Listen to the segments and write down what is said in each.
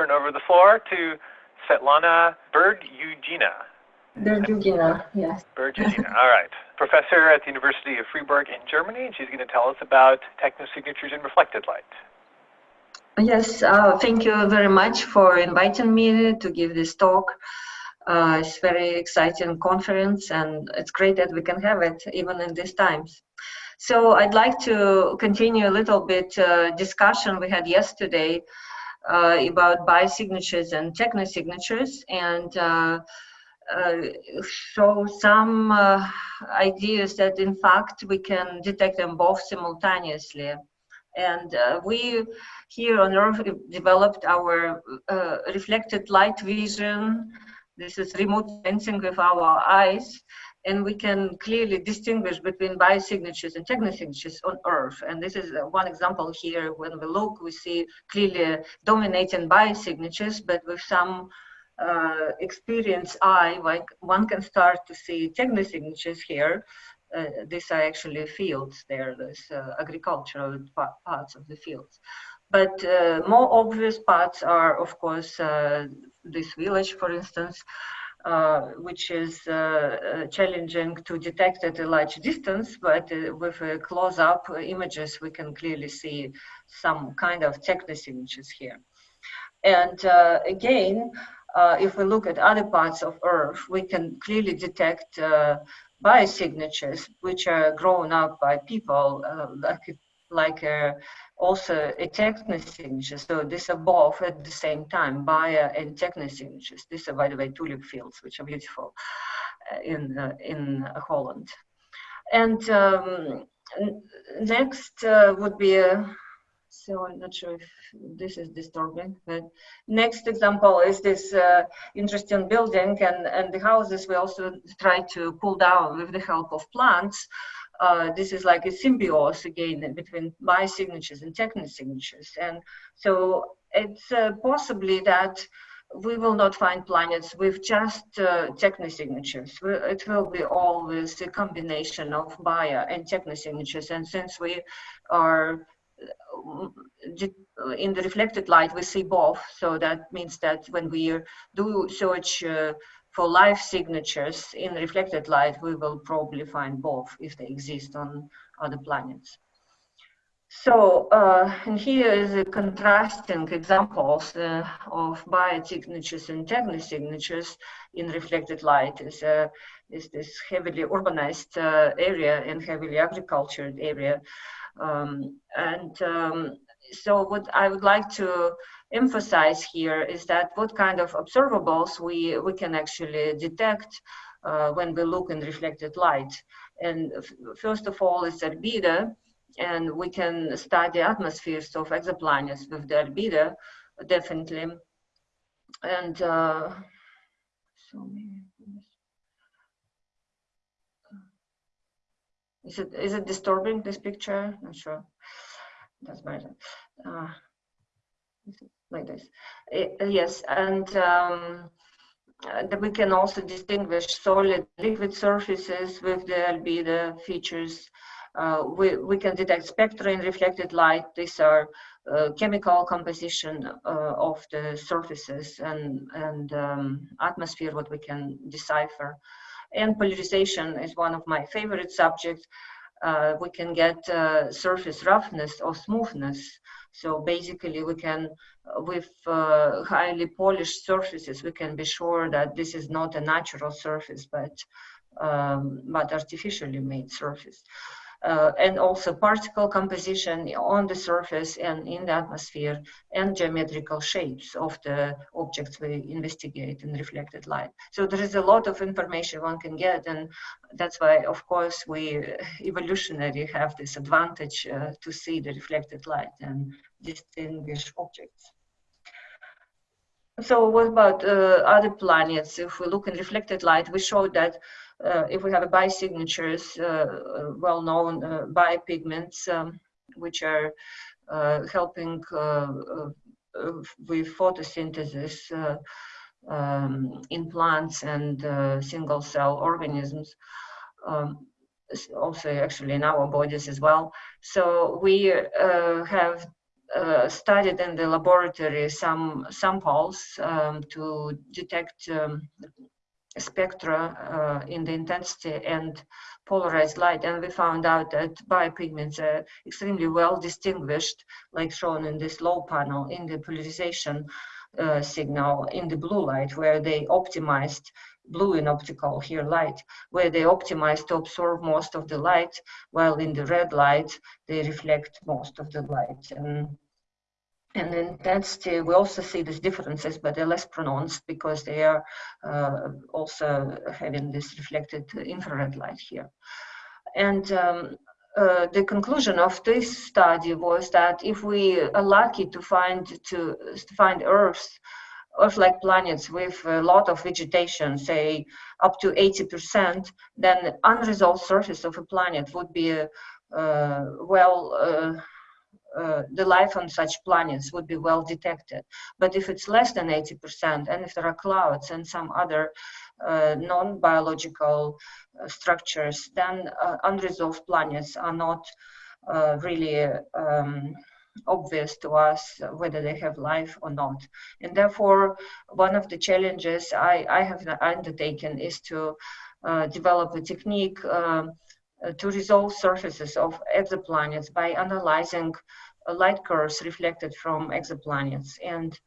turn over the floor to Svetlana. Berdyugina, yes. Berdyugina, all right. Professor at the University of Freiburg in Germany, and she's going to tell us about technosignatures in reflected light. Yes, uh, thank you very much for inviting me to give this talk. Uh, it's very exciting conference and it's great that we can have it even in these times. So I'd like to continue a little bit uh, discussion we had yesterday uh, about biosignatures and technosignatures and uh, uh, show some uh, ideas that in fact we can detect them both simultaneously. And we here on Earth developed our reflected light vision this is remote sensing with our eyes, and we can clearly distinguish between biosignatures and technosignatures on Earth. And this is one example here. When we look, we see clearly dominating biosignatures, but with some uh, experienced eye, like one can start to see technosignatures here. Uh, these are actually fields there, there's uh, agricultural parts of the fields. But uh, more obvious parts are, of course, uh, this village, for instance, uh, which is uh, uh, challenging to detect at a large distance, but uh, with close-up images, we can clearly see some kind of technosignatures here. And again, if we look at other parts of Earth, we can clearly detect biosignatures, which are grown up by people, like, like also a technosignature. So these are both at the same time, bio and technosignatures. These are, by the way, tulip fields, which are beautiful uh, in, uh, in Holland. And um, next uh, would be a, so I'm not sure if this is disturbing, but next example is this uh, interesting building and, and the houses we also try to pull down with the help of plants uh, this is like a symbiosis again between biosignatures and technosignatures. And so it's uh, possibly that we will not find planets with just uh, technosignatures. It will be always a combination of bio and technosignatures. And since we are uh, in the reflected light, we see both. So that means that when we do search uh, for live signatures in reflected light, we will probably find both if they exist on other planets. So, uh, and here is a contrasting examples uh, of biosignatures and technosignatures in reflected light. Is, uh, is this heavily urbanized uh, area and heavily agricultured area. Um, and um, so what I would like to emphasize here is that what kind of observables we, we can actually detect uh, when we look in reflected light. And first of all is albedo, and we can study atmospheres of exoplanets with the albedo, definitely. And uh, so is it is it disturbing this picture? Not sure. That's better. Uh, like this. Uh, yes, and um, uh, we can also distinguish solid liquid surfaces with the albedo features. Uh, we, we can detect spectra in reflected light. These are uh, chemical composition uh, of the surfaces and, and um, atmosphere, what we can decipher. And polarization is one of my favorite subjects. Uh, we can get surface roughness or smoothness so basically we can, uh, with uh, highly polished surfaces, we can be sure that this is not a natural surface, but, um, but artificially made surface. Uh, and also particle composition on the surface and in the atmosphere and geometrical shapes of the objects we investigate in reflected light. So there is a lot of information one can get and that's why of course we evolutionary have this advantage uh, to see the reflected light and distinguish objects. So what about uh, other planets? If we look in reflected light, we showed that if we have a biosignatures, uh, uh well-known uh, biopigments, um, which are uh, helping with photosynthesis um, in plants and single-cell organisms, um, also actually in our bodies as well. So we have uh, studied in the laboratory some samples um, to detect um, spectra uh, in the intensity and polarized light. And we found out that biopigments are extremely well distinguished like shown in this low panel in the polarization uh, signal in the blue light where they optimized blue in optical here light where they optimized to absorb most of the light while in the red light they reflect most of the light. And and in intensity, we also see these differences, but they're less pronounced because they are uh, also having this reflected infrared light here. And um, uh, the conclusion of this study was that if we are lucky to find to, to find Earth, Earth-like planets with a lot of vegetation, say up to 80%, then unresolved surface of a planet would be uh, well uh, the life on such planets would be well detected. But if it's less than 80%, and if there are clouds and some other uh, non-biological uh, structures, then uh, unresolved planets are not uh, really um, obvious to us whether they have life or not. And therefore, one of the challenges I, I have undertaken is to develop a technique to resolve surfaces of exoplanets by analyzing uh, light curves reflected from exoplanets. And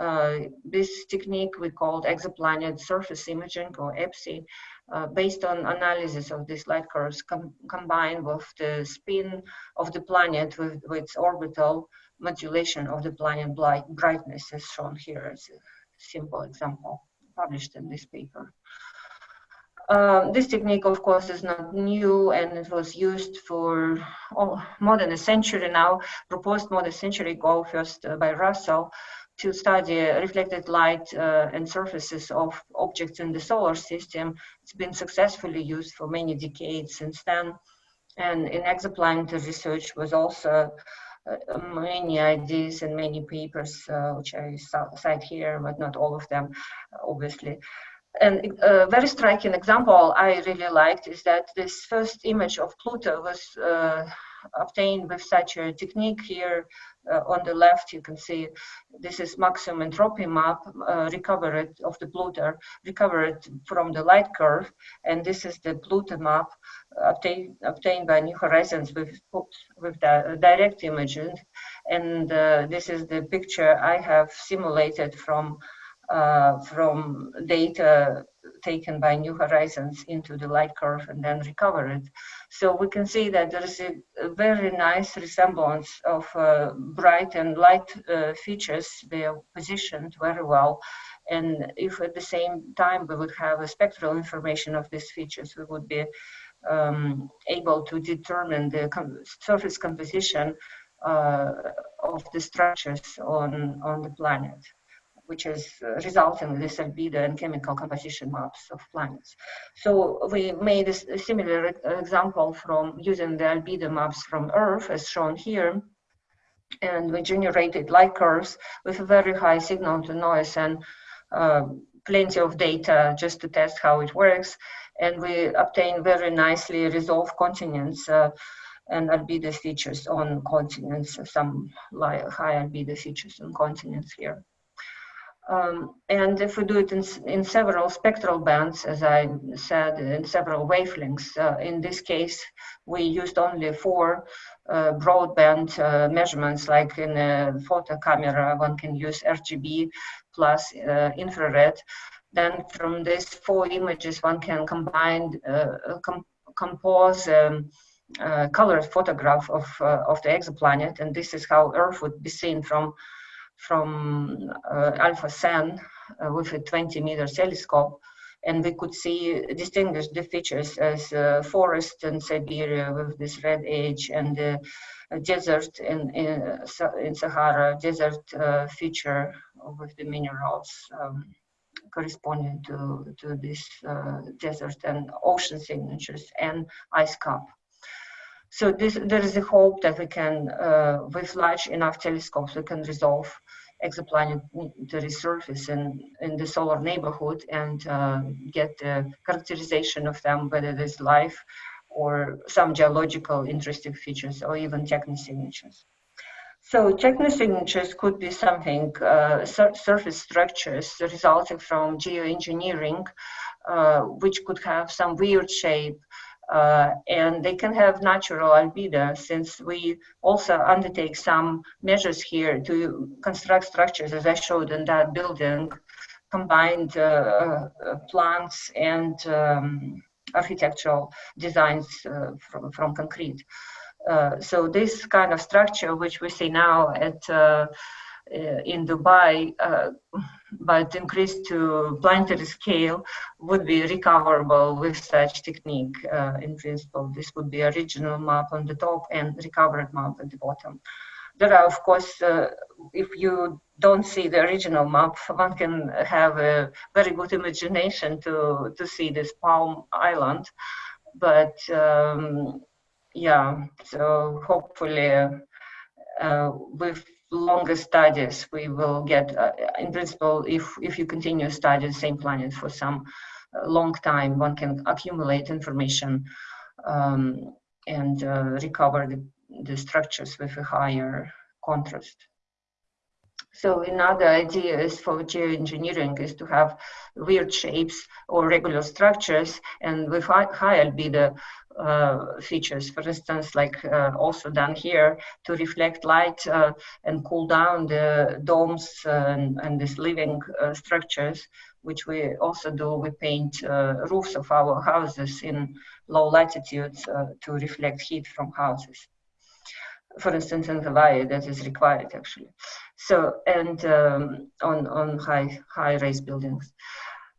uh, this technique we called exoplanet surface imaging or EPSI, uh, based on analysis of these light curves com combined with the spin of the planet with, with, its orbital modulation of the planet brightness as shown here as a simple example published in this paper. Um, this technique, of course, is not new and it was used for oh, more than a century now, proposed more than a century ago, first uh, by Russell, to study reflected light uh, and surfaces of objects in the solar system. It's been successfully used for many decades since then. And in exoplanetary research was also uh, many ideas and many papers, uh, which I cite here, but not all of them, obviously. And a very striking example I really liked is that this first image of Pluto was uh, obtained with such a technique here uh, on the left. You can see this is maximum entropy map uh, recovered of the Pluto recovered from the light curve. And this is the Pluto map obtained obtained by New Horizons with with the direct imaging. And uh, this is the picture I have simulated from uh, from data taken by New Horizons into the light curve and then recovered. So we can see that there is a, a very nice resemblance of uh, bright and light uh, features. They are positioned very well. And if at the same time we would have a spectral information of these features, we would be um, able to determine the com surface composition uh, of the structures on, on the planet which is uh, resulting in this albedo and chemical composition maps of planets. So we made a, similar example from using the albedo maps from Earth, as shown here, and we generated light curves with a very high signal to noise and uh, plenty of data just to test how it works. And we obtained very nicely resolved continents uh, and albedo features on continents, some high albedo features on continents here. Um, and if we do it in, in, several spectral bands, as I said, in several wavelengths, uh, in this case, we used only four uh, broadband uh, measurements, like in a photo camera, one can use RGB plus uh, infrared. Then from these four images, one can combine, uh, com compose um, uh, colored photograph of, of the exoplanet, and this is how Earth would be seen from from uh, Alpha Cen uh, with a 20 meter telescope and we could see distinguish the features as uh, forest in Siberia with this red edge and uh, desert in, in, in, Sahara, desert uh, feature with the minerals um, corresponding to, to this uh, desert and ocean signatures and ice cap. So this, there is a hope that we can, uh, with large enough telescopes, we can resolve exoplanetary surface in, in the solar neighborhood and uh, get the characterization of them, whether there's life or some geological interesting features or even technosignatures. So technosignatures could be something, uh, sur surface structures resulting from geoengineering, uh, which could have some weird shape, uh, and they can have natural albedo since we also undertake some measures here to construct structures as I showed in that building, combined uh, uh, plants and um, architectural designs uh, from, from concrete. Uh, so this kind of structure, which we see now at in Dubai, but increased to planetary scale would be recoverable with such technique. Uh, in principle, this would be original map on the top and recovered map at the bottom. There are, of course, uh, if you don't see the original map, one can have a very good imagination to, to see this Palm Island. But um, yeah, so hopefully uh, with longer studies, we will get, uh, in principle, if, if you continue studying the same planet for some uh, long time, one can accumulate information um, and uh, recover the, the structures with a higher contrast. So another idea is for geoengineering is to have weird shapes or regular structures and with high, albedo uh, features, for instance, like uh, also done here to reflect light uh, and cool down the domes and, and these living uh, structures, which we also do. We paint uh, roofs of our houses in low latitudes uh, to reflect heat from houses. For instance, in Hawaii, that is required actually. So, and um, on, on high, high rise buildings.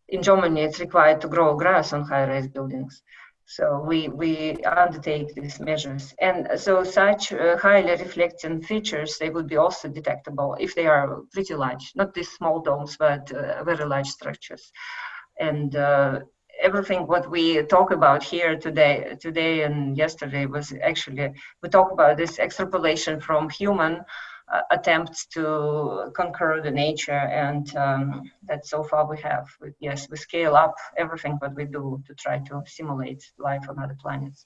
In Germany, it's required to grow grass on high rise buildings. So we, we undertake these measures. And so such uh, highly reflecting features, they would be also detectable if they are pretty large, not these small domes, but uh, very large structures. And uh, everything what we talk about here today, today and yesterday was actually, we talk about this extrapolation from human attempts to conquer the nature and um, that so far we have yes we scale up everything what we do to try to simulate life on other planets.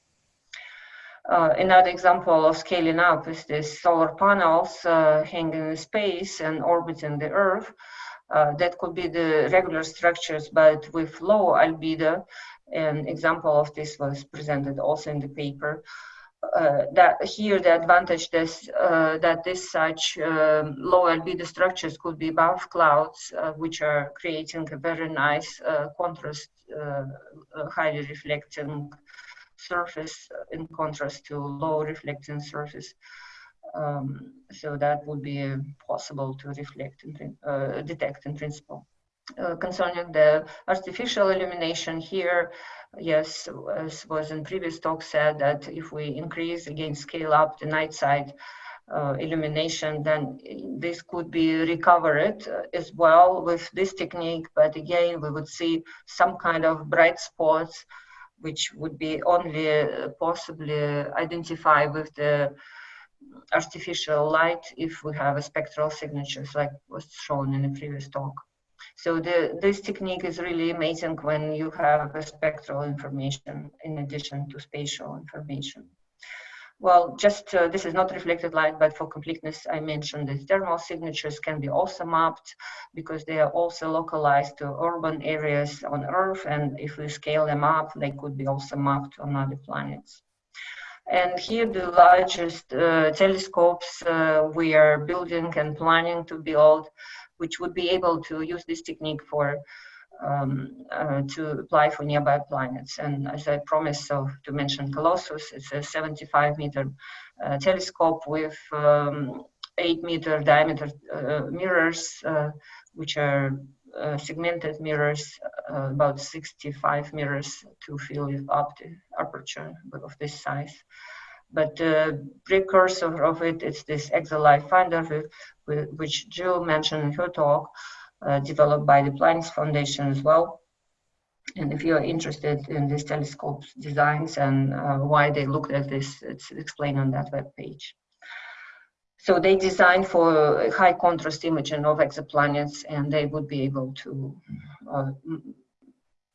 Uh, another example of scaling up is this solar panels uh, hanging in space and orbiting the earth. Uh, that could be the regular structures but with low albedo. An example of this was presented also in the paper uh, that here the advantage this, uh, that this such um, low albedo structures could be above clouds, uh, which are creating a very nice uh, contrast, uh, highly reflecting surface in contrast to low reflecting surface. Um, so that would be possible to reflect detect in principle. Concerning the artificial illumination here, yes, as was in previous talk said that if we increase again scale up the night side uh, illumination, then this could be recovered uh, as well with this technique. But again, we would see some kind of bright spots, which would be only uh, possibly identified with the artificial light if we have a spectral signatures like was shown in the previous talk. So the, this technique is really amazing when you have a spectral information in addition to spatial information. Well, just uh, this is not reflected light, but for completeness, I mentioned the thermal signatures can be also mapped because they are also localized to urban areas on Earth. And if we scale them up, they could be also mapped on other planets. And here the largest uh, telescopes uh, we are building and planning to build which would be able to use this technique for um, uh, to apply for nearby planets. And as I promised, so to mention Colossus, it's a 75 meter uh, telescope with um, 8 meter diameter uh, mirrors, uh, which are uh, segmented mirrors, uh, about 65 mirrors to fill up the aperture of this size. But the precursor of it is this ExoLife Finder, which Jill mentioned in her talk, uh, developed by the Planets Foundation as well. And if you're interested in these telescopes designs and uh, why they looked at this, it's explained on that web page. So they designed for high contrast imaging of exoplanets and they would be able to uh,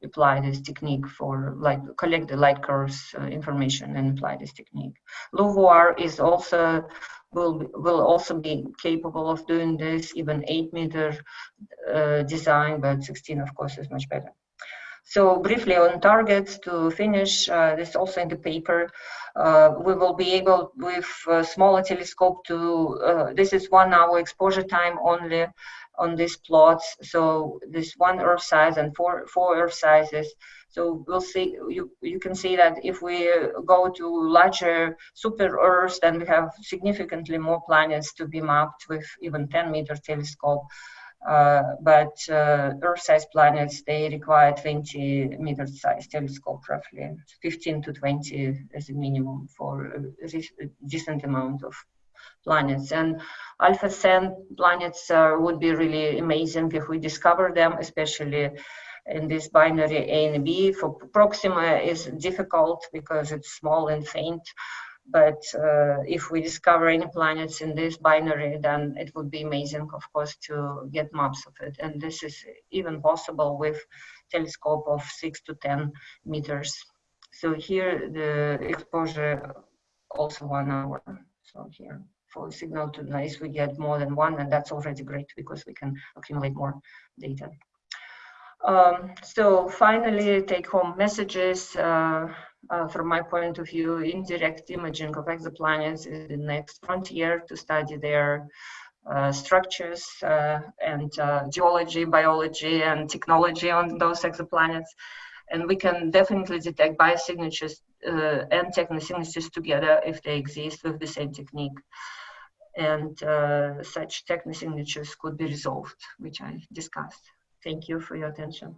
apply this technique for like collect the light curves uh, information and apply this technique. LUVOIR is also will will also be capable of doing this, even eight meter uh, design, but 16 of course is much better. So briefly on targets to finish, uh, this also in the paper, uh, we will be able with a smaller telescope to, uh, this is one hour exposure time only on these plots. So this one Earth size and four, four Earth sizes. So we'll see, you, you can see that if we go to larger super Earths, then we have significantly more planets to be mapped with even 10 meter telescope. Uh, but uh, Earth-sized planets, they require 20 meter size telescope, roughly 15 to 20 as a minimum for a decent amount of planets. And Alpha Cent planets uh, would be really amazing if we discover them, especially in this binary A and B. For Proxima is difficult because it's small and faint. But uh, if we discover any planets in this binary, then it would be amazing, of course, to get maps of it. And this is even possible with telescope of six to 10 meters. So here the exposure also one hour. So here for signal to noise, we get more than one, and that's already great because we can accumulate more data. Um, so finally, take home messages. Uh, uh, from my point of view, indirect imaging of exoplanets is the next frontier to study their uh, structures uh, and uh, geology, biology, and technology on those exoplanets. And we can definitely detect biosignatures uh, and technosignatures together if they exist with the same technique and uh, such technosignatures could be resolved, which I discussed. Thank you for your attention.